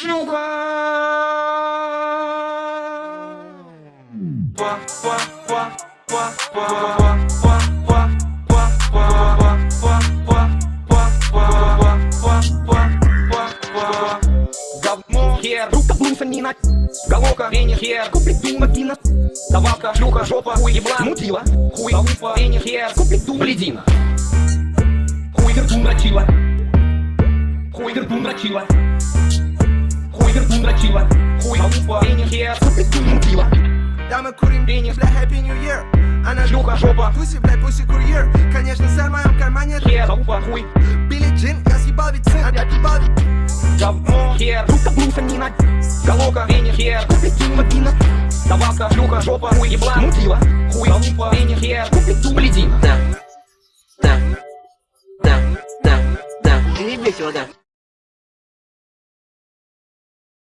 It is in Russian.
Хер, рука блусанина, головка, пенни, хер, куплет дым, вагина, давалка, шлюха, жопа, хуй, ебла, мутила, хуй, залупа, пенни, хер, куплет дум, бледина, хуй, вертун, дрочила, хуй, вертун, дрочила, дум, мутила, Да мы курим Пенис. бля, Happy New Year Она шлюха, жопа, Пуси, бля, пуси курьер Конечно, сэр, в моем кармане хер, залупа, хуй, Билли Джин, я съебал ведь сын, опять ебал ведь говно, хер, рука блусанина, головка, пенни, хер, куплет дым, вагина, давалка, шлюха, жопа, хуй, ебла, мутила, хуй, залупа, пенни, хер, куплет дум, бледина. Да. Да. Да. Да. Да. И весело, да.